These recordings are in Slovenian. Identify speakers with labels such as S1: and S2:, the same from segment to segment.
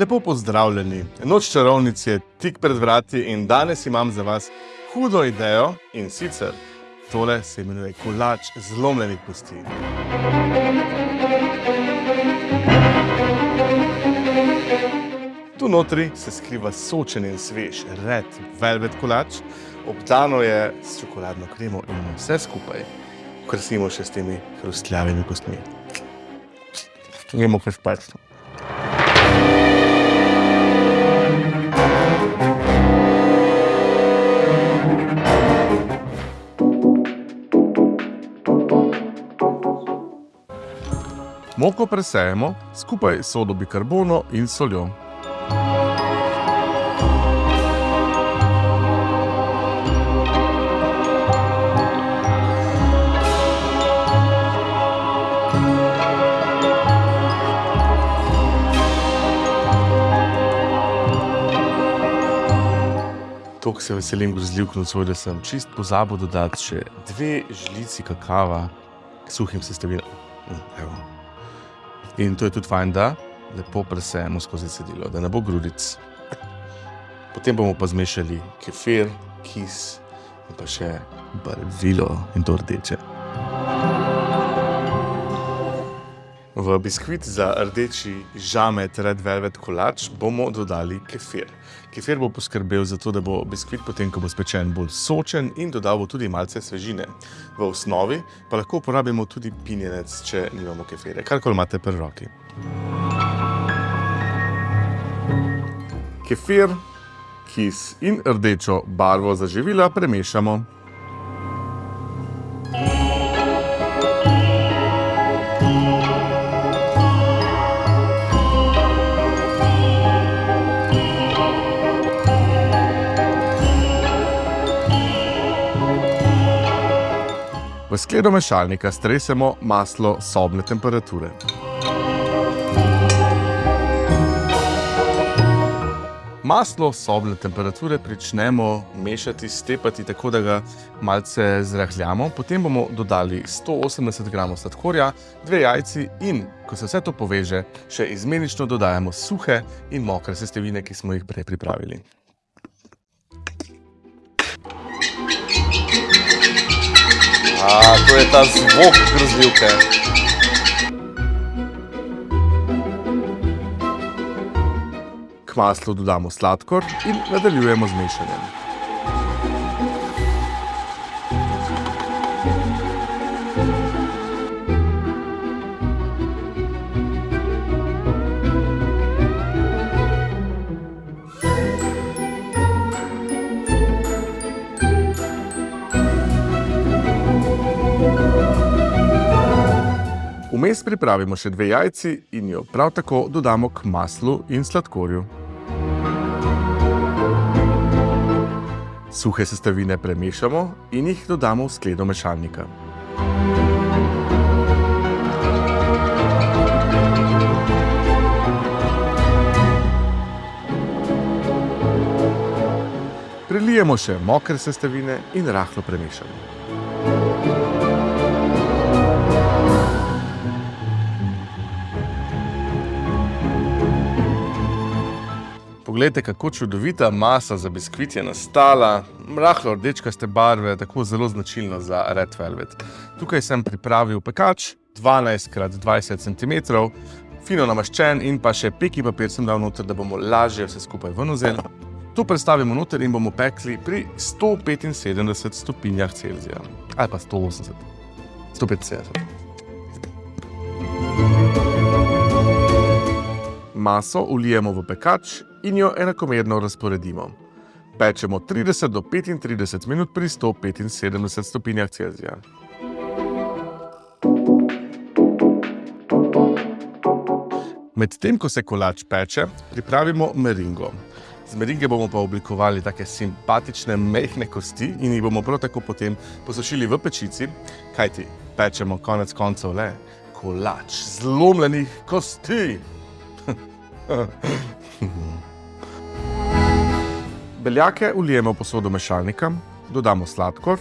S1: Lepo pozdravljeni. Noč čarovnic je tik pred vrati in danes imam za vas hudo idejo in sicer tole se imenuje kolač zlomljenih kosti. Tu notri se skriva sočen in svež red velvet kolač, obdano je s čokoladno kremo in vse skupaj krasimo še s temi hrustljavimi kostmi. Gremo kaj Moko presejemo skupaj s sodo bikarbono in soljo. Tako se veselim grozljivk nocoj, da sem čist pozabil dodati še dve žlici kakava k suhim sestavinam. Mm, evo. In to je tudi fajn, da lepo presejemo skozi cedilo, da ne bo grudic. Potem bomo pa zmešali kefir, kis in pa še barvilo in to rdeče. V biskvit za rdeči žamet Red Velvet kolač bomo dodali kefir. Kefir bo poskrbel za to, da bo biskvit potem, ko bo spečen, bolj sočen in dodal bo tudi malce svežine. V osnovi pa lahko uporabimo tudi pinjenec, če nimamo kefire, karkoli imate pri roki. Kefir, kis in rdečo barvo za živila premešamo. V skledo mešalnika stresemo maslo sobne temperature. Maslo sobne temperature pričnemo mešati, stepati tako, da ga malce zrahljamo. Potem bomo dodali 180 gramov sladkorja, dve jajci in, ko se vse to poveže, še izmenično dodajamo suhe in mokre sestavine, ki smo jih prej pripravili. A, to je ta zvok grozljivke. K maslu dodamo sladkor in nadaljujemo z mešanjem. Vmes pripravimo še dve jajci in jo prav tako dodamo k maslu in sladkorju. Suhe sestavine premešamo in jih dodamo v skledo mešalnika. Prilijemo še mokre sestavine in rahlo premešamo. Poglejte, kako čudovita masa za biskvit je nastala. Rahlo rdečkaste barve, tako zelo značilno za Red Velvet. Tukaj sem pripravil pekač, 12x20 cm, fino namaščen in pa še peki papir sem dal noter, da bomo lažje vse skupaj ven vzeli. To predstavimo noter in bomo pekli pri 175 stopinjah Celzija. Ali pa 180. 175. Maso vlijemo v pekač in jo enakomerno razporedimo. Pečemo 30 do 35 minut pri 175 stopinjah Celzija. Medtem ko se kolač peče, pripravimo meringo. Z meringe bomo pa oblikovali take simpatične, mehne kosti in jih bomo prav tako potem posušili v pečici, kajti pečemo konec koncev le kolač zlomljenih kosti. Beljake vlijemo v posodo mešalnika, dodamo sladkor.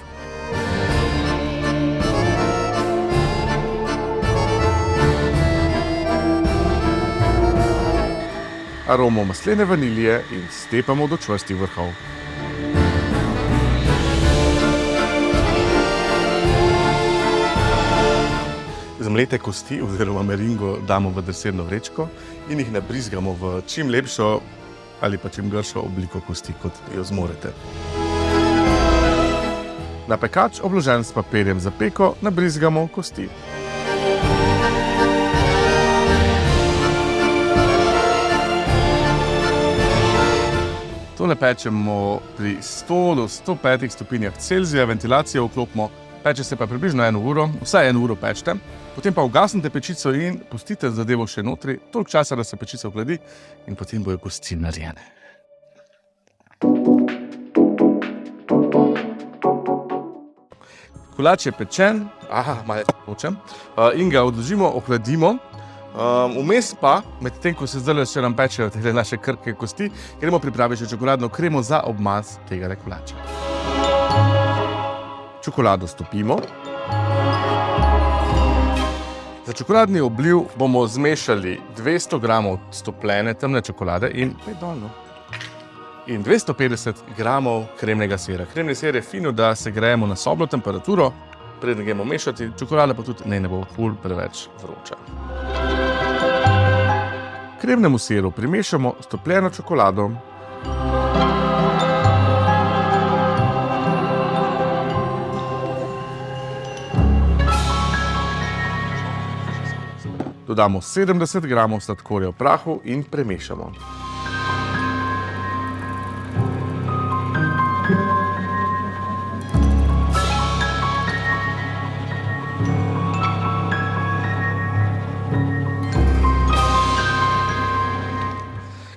S1: aromo maslene vanilije in stepamo do čvrstih vrhov. Zmlete kosti oziroma meringo damo v deserno vrečko in jih nabrizgamo v čim lepšo ali pa čim gršo obliko kosti, kot jo zmorete. Na pekač, obložen s papirjem za peko, nabrizgamo kosti. Tole pečemo pri 100 do 105 stopinjah Celzija, ventilacijo vklopimo, peče se pa približno eno uro, vsaj eno uro pečete, potem pa ugasnite pečico in pustite zadevo še notri, toliko časa, da se pečica ohladi in potem bojo kosti narejene. Kolač je pečen, aha, malo počem, in ga odložimo, ohladimo. Vmes pa, medtem ko se zdaj še nam pečejo te naše krhke kosti, gremo pripraviti še čokoladno kremo za obmaz tega kolača. Čokolado stopimo. Za čokoladni obliv bomo zmešali 200 gramov stopljene temne čokolade in pet dol, no. In 250 gramov kremnega sira. Kremni sir je fino, da segrejemo na sobno temperaturo, preden gremo mešati, čokolada pa tudi naj ne bo ful preveč vroča. Kremnemu siru primešamo stopljeno čokolado. Dodamo 70 gramov sladkorja v prahu in premešamo.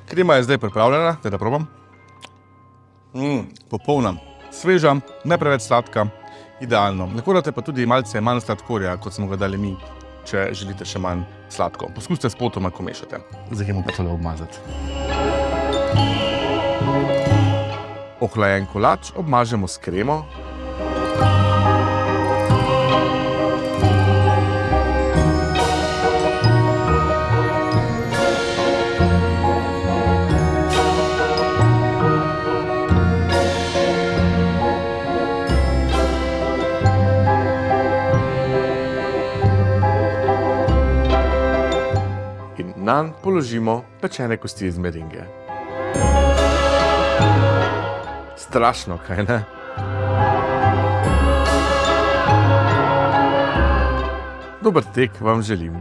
S1: Krema je zdaj pripravljena, daj da probam. popolna, sveža, ne preveč sladka, idealno. Lahko date pa tudi malce manj sladkorja, kot smo ga dali mi, če želite še manj sladko. Poskusite spotoma, ko mešate. Zdaj gremo pa tole obmazati. Ohlajen kolač obmažemo s kremo. Nanj položimo pečene kosti iz meringe. Strašno, kaj ne? Dober tek vam želim.